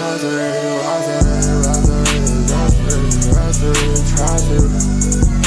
Rather, rather, rather, rather, rather, rather, rather,